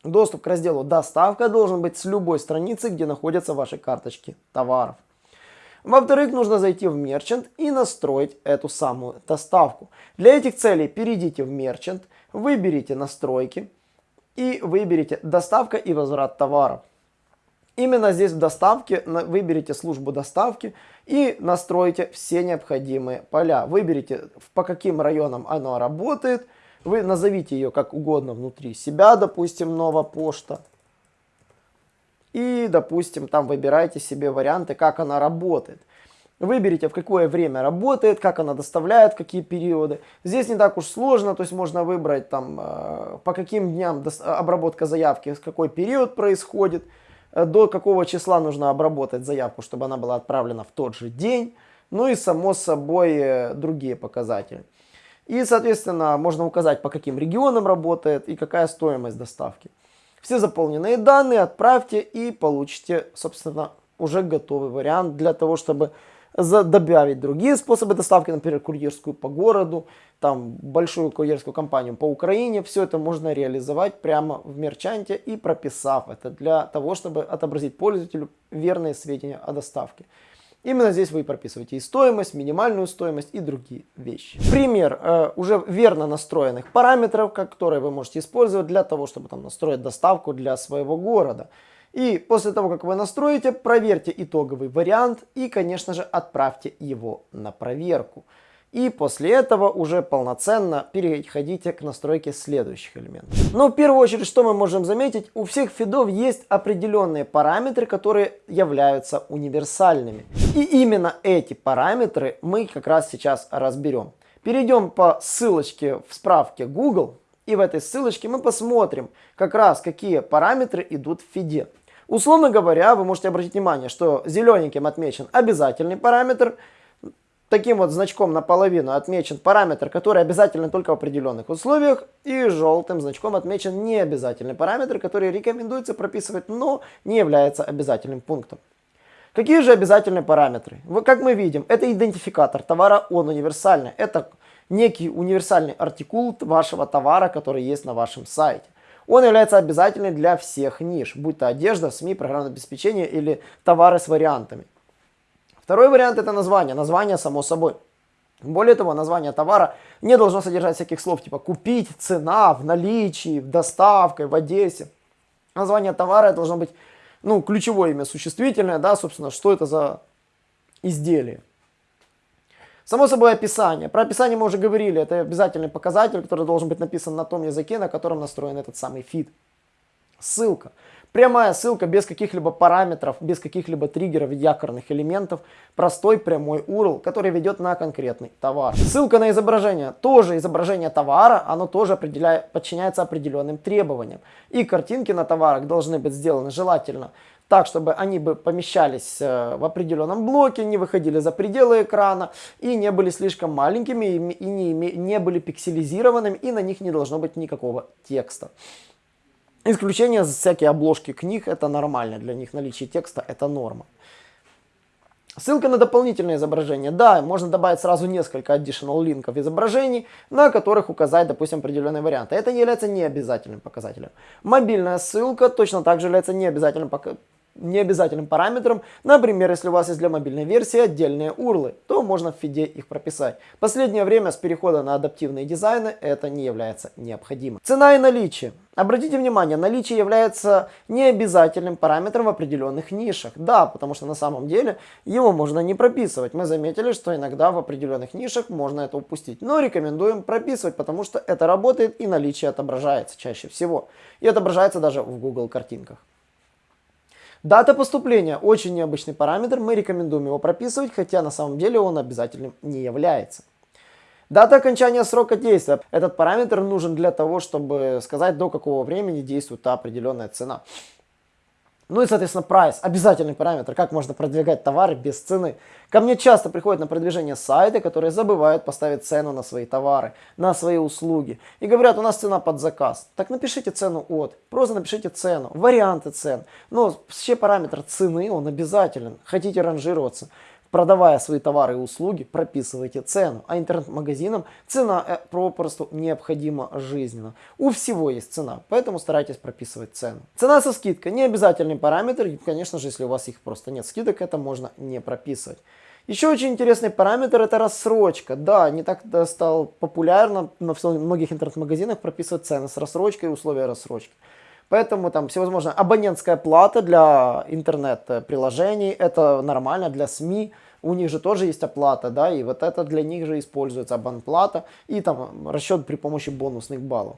доступ к разделу «Доставка» должен быть с любой страницы, где находятся ваши карточки товаров. Во-вторых, нужно зайти в Merchant и настроить эту самую доставку. Для этих целей перейдите в Merchant, выберите настройки и выберите доставка и возврат товаров. Именно здесь в доставке выберите службу доставки и настройте все необходимые поля. Выберите по каким районам она работает. Вы назовите ее как угодно внутри себя, допустим, новая почта. И, допустим, там выбирайте себе варианты, как она работает. Выберите, в какое время работает, как она доставляет, какие периоды. Здесь не так уж сложно, то есть можно выбрать там, э, по каким дням обработка заявки, в какой период происходит. До какого числа нужно обработать заявку, чтобы она была отправлена в тот же день, ну и само собой э, другие показатели. И, соответственно, можно указать, по каким регионам работает и какая стоимость доставки. Все заполненные данные отправьте и получите, собственно, уже готовый вариант для того, чтобы добавить другие способы доставки, например, курьерскую по городу, там большую курьерскую компанию по Украине. Все это можно реализовать прямо в мерчанте и прописав это для того, чтобы отобразить пользователю верные сведения о доставке. Именно здесь вы прописываете и стоимость, минимальную стоимость и другие вещи. Пример э, уже верно настроенных параметров, которые вы можете использовать для того, чтобы там, настроить доставку для своего города. И после того, как вы настроите, проверьте итоговый вариант и, конечно же, отправьте его на проверку. И после этого уже полноценно переходите к настройке следующих элементов. Но в первую очередь, что мы можем заметить, у всех фидов есть определенные параметры, которые являются универсальными. И именно эти параметры мы как раз сейчас разберем. Перейдем по ссылочке в справке Google, и в этой ссылочке мы посмотрим как раз какие параметры идут в фиде. Условно говоря, вы можете обратить внимание, что зелененьким отмечен обязательный параметр, таким вот значком наполовину отмечен параметр, который обязательно только в определенных условиях, и желтым значком отмечен необязательный параметр, который рекомендуется прописывать, но не является обязательным пунктом. Какие же обязательные параметры? Как мы видим, это идентификатор товара, он универсальный. Это некий универсальный артикул вашего товара, который есть на вашем сайте. Он является обязательным для всех ниш, будь то одежда, СМИ, программное обеспечение или товары с вариантами. Второй вариант это название. Название само собой. Более того, название товара не должно содержать всяких слов типа купить, цена, в наличии, в доставке, в Одессе. Название товара должно быть ну, ключевое имя существительное, да, собственно, что это за изделие. Само собой описание. Про описание мы уже говорили, это обязательный показатель, который должен быть написан на том языке, на котором настроен этот самый фид. Ссылка. Прямая ссылка без каких-либо параметров, без каких-либо триггеров, якорных элементов. Простой прямой URL, который ведет на конкретный товар. Ссылка на изображение. Тоже изображение товара, оно тоже подчиняется определенным требованиям. И картинки на товарах должны быть сделаны желательно так, чтобы они бы помещались э, в определенном блоке, не выходили за пределы экрана и не были слишком маленькими и не, не были пикселизированными и на них не должно быть никакого текста. Исключение всякие обложки книг, это нормально, для них наличие текста это норма. Ссылка на дополнительное изображение. Да, можно добавить сразу несколько additional линков изображений, на которых указать, допустим, определенные варианты. Это является необязательным показателем. Мобильная ссылка точно так же является необязательным необязательным параметром. Например, если у вас есть для мобильной версии отдельные урлы, то можно в фиде их прописать. Последнее время с перехода на адаптивные дизайны это не является необходимым. Цена и наличие. Обратите внимание, наличие является необязательным параметром в определенных нишах. Да, потому что на самом деле его можно не прописывать. Мы заметили, что иногда в определенных нишах можно это упустить. Но рекомендуем прописывать, потому что это работает и наличие отображается чаще всего. И отображается даже в Google картинках. Дата поступления очень необычный параметр, мы рекомендуем его прописывать, хотя на самом деле он обязательным не является. Дата окончания срока действия. Этот параметр нужен для того, чтобы сказать, до какого времени действует та определенная цена. Ну и, соответственно, прайс, обязательный параметр, как можно продвигать товары без цены. Ко мне часто приходят на продвижение сайты, которые забывают поставить цену на свои товары, на свои услуги. И говорят, у нас цена под заказ. Так напишите цену от, просто напишите цену, варианты цен. Но вообще параметр цены, он обязателен. Хотите ранжироваться, Продавая свои товары и услуги, прописывайте цену. А интернет-магазинам цена э, попросту необходима жизненно. У всего есть цена, поэтому старайтесь прописывать цену. Цена со скидкой не обязательный параметр. И, конечно же, если у вас их просто нет скидок, это можно не прописывать. Еще очень интересный параметр это рассрочка. Да, не так стало популярно на многих интернет-магазинах прописывать цены с рассрочкой и условия рассрочки. Поэтому там всевозможная абонентская плата для интернет-приложений, это нормально для СМИ, у них же тоже есть оплата, да, и вот это для них же используется абонплата и там расчет при помощи бонусных баллов.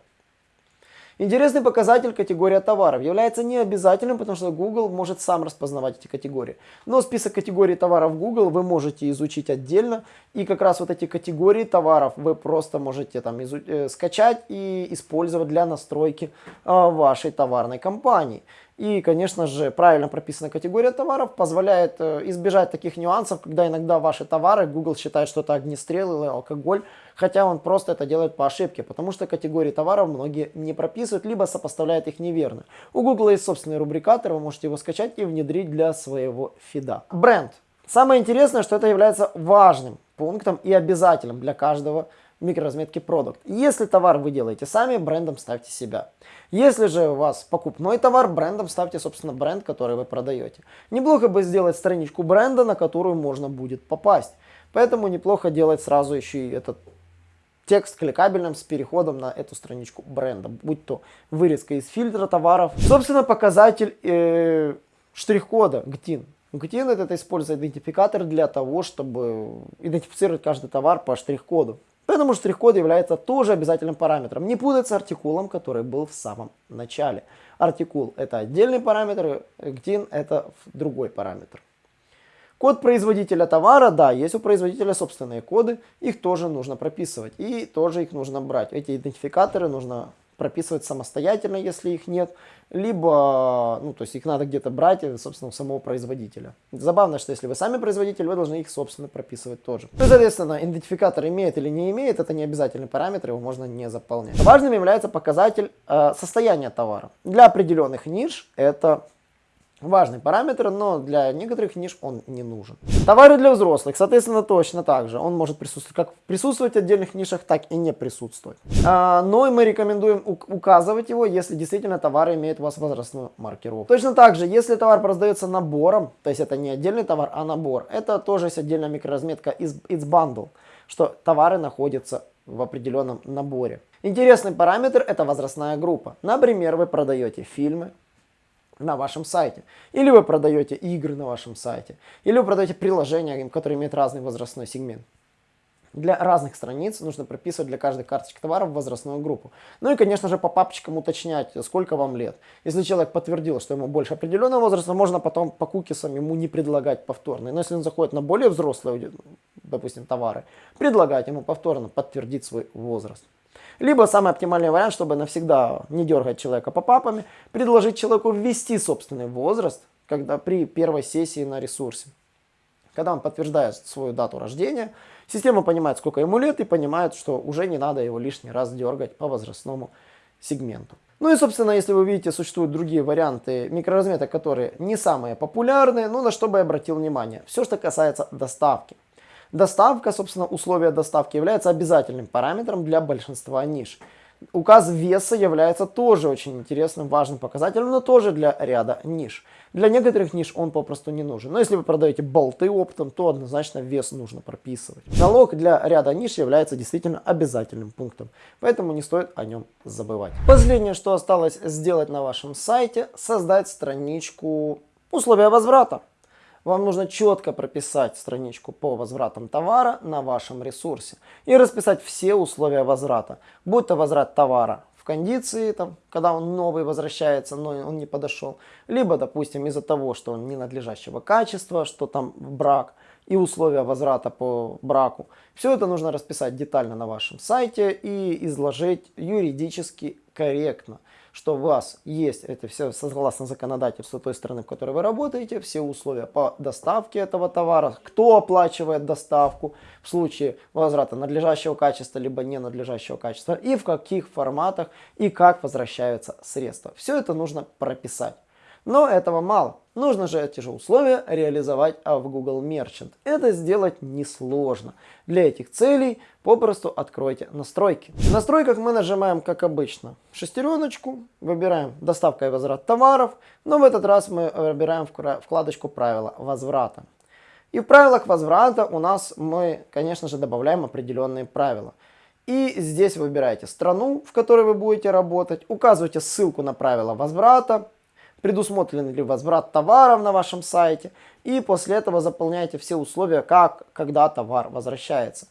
Интересный показатель категория товаров является необязательным, потому что Google может сам распознавать эти категории. Но список категорий товаров Google вы можете изучить отдельно. И как раз вот эти категории товаров вы просто можете там э, скачать и использовать для настройки э, вашей товарной компании. И, конечно же, правильно прописанная категория товаров позволяет э, избежать таких нюансов, когда иногда ваши товары Google считает, что это огнестрел или алкоголь, хотя он просто это делает по ошибке, потому что категории товаров многие не прописывают, либо сопоставляют их неверно. У Google есть собственный рубрикатор, вы можете его скачать и внедрить для своего фида. Бренд. Самое интересное, что это является важным пунктом и обязательным для каждого микроразметки продукт. Если товар вы делаете сами, брендом ставьте себя. Если же у вас покупной товар, брендом ставьте, собственно, бренд, который вы продаете. Неплохо бы сделать страничку бренда, на которую можно будет попасть. Поэтому неплохо делать сразу еще и этот текст кликабельным с переходом на эту страничку бренда, будь то вырезка из фильтра товаров. Собственно, показатель э, штрих-кода GTIN. GTIN это использует идентификатор для того, чтобы идентифицировать каждый товар по штрих-коду. Поэтому штрих-код является тоже обязательным параметром. Не путать с артикулом, который был в самом начале. Артикул это отдельный параметр, GTIN это другой параметр. Код производителя товара, да, есть у производителя собственные коды, их тоже нужно прописывать и тоже их нужно брать. Эти идентификаторы нужно прописывать самостоятельно, если их нет, либо, ну, то есть их надо где-то брать, э, собственно, у самого производителя. Забавно, что если вы сами производитель, вы должны их, собственно, прописывать тоже. Ну, соответственно, идентификатор имеет или не имеет, это не обязательный параметр, его можно не заполнять. Важным является показатель э, состояния товара. Для определенных ниш это важный параметр, но для некоторых ниш он не нужен. Товары для взрослых, соответственно, точно так же. Он может присутствовать как присутствовать в отдельных нишах, так и не присутствовать. А, но мы рекомендуем указывать его, если действительно товар имеет у вас возрастную маркировку. Точно так же, если товар продается набором, то есть это не отдельный товар, а набор, это тоже есть отдельная микроразметка из It's Bundle, что товары находятся в определенном наборе. Интересный параметр это возрастная группа. Например, вы продаете фильмы, на вашем сайте. Или вы продаете игры на вашем сайте. Или вы продаете приложения, которые имеют разный возрастной сегмент. Для разных страниц нужно прописывать для каждой карточки товаров возрастную группу. Ну и, конечно же, по папочкам уточнять, сколько вам лет. Если человек подтвердил, что ему больше определенного возраста, можно потом по кукисам ему не предлагать повторные. Но если он заходит на более взрослые, допустим, товары, предлагать ему повторно подтвердить свой возраст. Либо самый оптимальный вариант, чтобы навсегда не дергать человека по папами, предложить человеку ввести собственный возраст, когда при первой сессии на ресурсе. Когда он подтверждает свою дату рождения, система понимает, сколько ему лет и понимает, что уже не надо его лишний раз дергать по возрастному сегменту. Ну и, собственно, если вы видите, существуют другие варианты микроразметок, которые не самые популярные, ну на что бы я обратил внимание. Все, что касается доставки. Доставка, собственно, условия доставки является обязательным параметром для большинства ниш. Указ веса является тоже очень интересным, важным показателем, но тоже для ряда ниш. Для некоторых ниш он попросту не нужен. Но если вы продаете болты оптом, то однозначно вес нужно прописывать. Налог для ряда ниш является действительно обязательным пунктом, поэтому не стоит о нем забывать. Последнее, что осталось сделать на вашем сайте, создать страничку условия возврата. Вам нужно четко прописать страничку по возвратам товара на вашем ресурсе и расписать все условия возврата. Будь то возврат товара в кондиции, там, когда он новый возвращается, но он не подошел, либо, допустим, из-за того, что он ненадлежащего качества, что там брак и условия возврата по браку. Все это нужно расписать детально на вашем сайте и изложить юридически корректно что у вас есть, это все согласно законодательству той страны, в которой вы работаете, все условия по доставке этого товара, кто оплачивает доставку в случае возврата надлежащего качества, либо ненадлежащего качества, и в каких форматах, и как возвращаются средства. Все это нужно прописать. Но этого мало. Нужно же эти же условия реализовать а в Google Merchant. Это сделать несложно. Для этих целей попросту откройте настройки. В настройках мы нажимаем, как обычно, шестереночку, выбираем доставка и возврат товаров, но в этот раз мы выбираем вкладочку правила возврата. И в правилах возврата у нас мы, конечно же, добавляем определенные правила. И здесь выбираете страну, в которой вы будете работать, указываете ссылку на правила возврата, предусмотрен ли возврат товаров на вашем сайте, и после этого заполняете все условия, как, когда товар возвращается.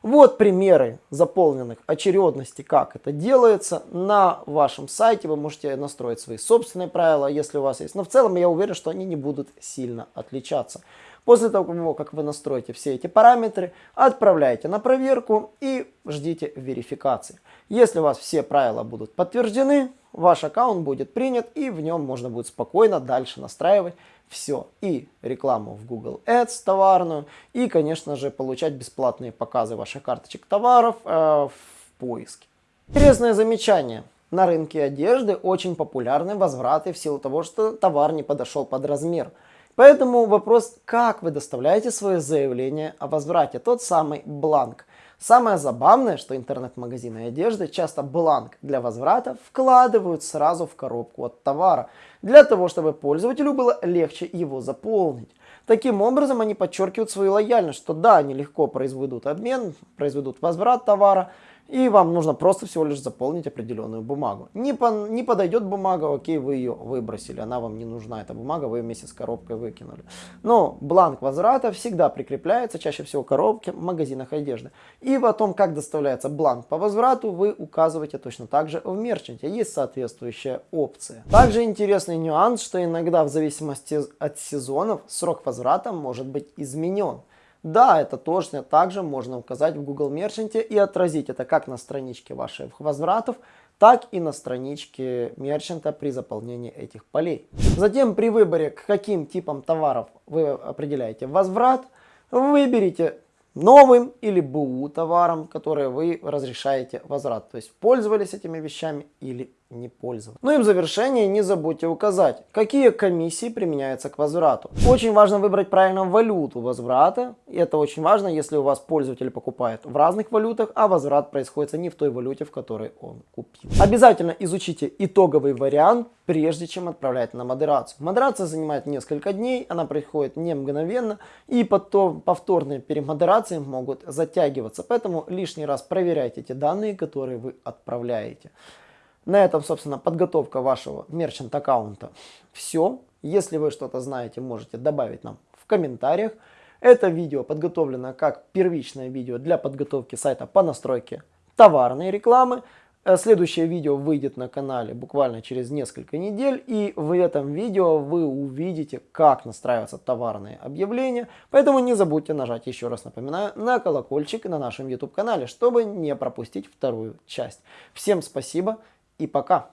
Вот примеры заполненных очередности, как это делается. На вашем сайте вы можете настроить свои собственные правила, если у вас есть. Но в целом я уверен, что они не будут сильно отличаться. После того, как вы настроите все эти параметры, отправляете на проверку и ждите верификации. Если у вас все правила будут подтверждены, ваш аккаунт будет принят и в нем можно будет спокойно дальше настраивать все. И рекламу в Google Ads товарную, и, конечно же, получать бесплатные показы ваших карточек товаров э, в поиске. Интересное замечание. На рынке одежды очень популярны возвраты в силу того, что товар не подошел под размер. Поэтому вопрос, как вы доставляете свое заявление о возврате, тот самый бланк. Самое забавное, что интернет-магазины одежды часто бланк для возврата вкладывают сразу в коробку от товара, для того, чтобы пользователю было легче его заполнить. Таким образом, они подчеркивают свою лояльность, что да, они легко произведут обмен, произведут возврат товара, и вам нужно просто всего лишь заполнить определенную бумагу. Не, по, не подойдет бумага, окей, вы ее выбросили, она вам не нужна, эта бумага, вы ее вместе с коробкой выкинули. Но бланк возврата всегда прикрепляется, чаще всего в коробке, в магазинах одежды. И о том, как доставляется бланк по возврату, вы указываете точно так же в мерчанте. Есть соответствующая опция. Также интересный нюанс, что иногда в зависимости от сезонов срок возврата может быть изменен. Да, это точно также можно указать в Google Merchant и отразить это как на страничке ваших возвратов, так и на страничке мерчанта при заполнении этих полей. Затем при выборе, к каким типам товаров вы определяете возврат, выберите новым или БУ товаром, которые вы разрешаете возврат. То есть пользовались этими вещами или не пользоваться. Ну и в завершение не забудьте указать, какие комиссии применяются к возврату. Очень важно выбрать правильно валюту возврата. И это очень важно, если у вас пользователь покупает в разных валютах, а возврат происходит не в той валюте, в которой он купил. Обязательно изучите итоговый вариант, прежде чем отправлять на модерацию. Модерация занимает несколько дней, она происходит не мгновенно, и потом повторные перемодерации могут затягиваться. Поэтому лишний раз проверяйте те данные, которые вы отправляете. На этом, собственно, подготовка вашего мерчант аккаунта все. Если вы что-то знаете, можете добавить нам в комментариях. Это видео подготовлено как первичное видео для подготовки сайта по настройке товарной рекламы. Э, следующее видео выйдет на канале буквально через несколько недель. И в этом видео вы увидите, как настраиваться товарные объявления. Поэтому не забудьте нажать, еще раз напоминаю, на колокольчик на нашем YouTube канале, чтобы не пропустить вторую часть. Всем спасибо и пока.